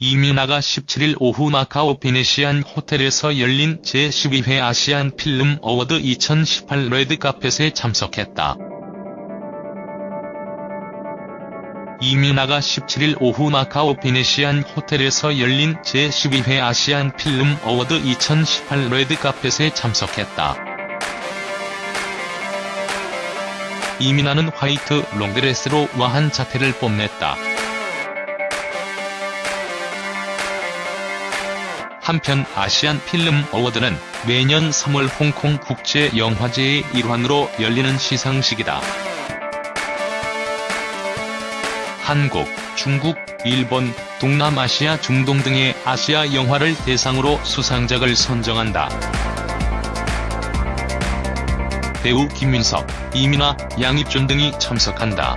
이민아가 17일 오후 마카오 베네시안 호텔에서 열린 제12회 아시안 필름 어워드 2018 레드카펫에 참석했다. 이민아가 17일 오후 마카오 베네시안 호텔에서 열린 제12회 아시안 필름 어워드 2018 레드카펫에 참석했다. 이민아는 화이트 롱드레스로 우아한 자태를 뽐냈다. 한편 아시안 필름 어워드는 매년 3월 홍콩 국제 영화제의 일환으로 열리는 시상식이다. 한국, 중국, 일본, 동남아시아 중동 등의 아시아 영화를 대상으로 수상작을 선정한다. 배우 김민석, 이민아, 양입준 등이 참석한다.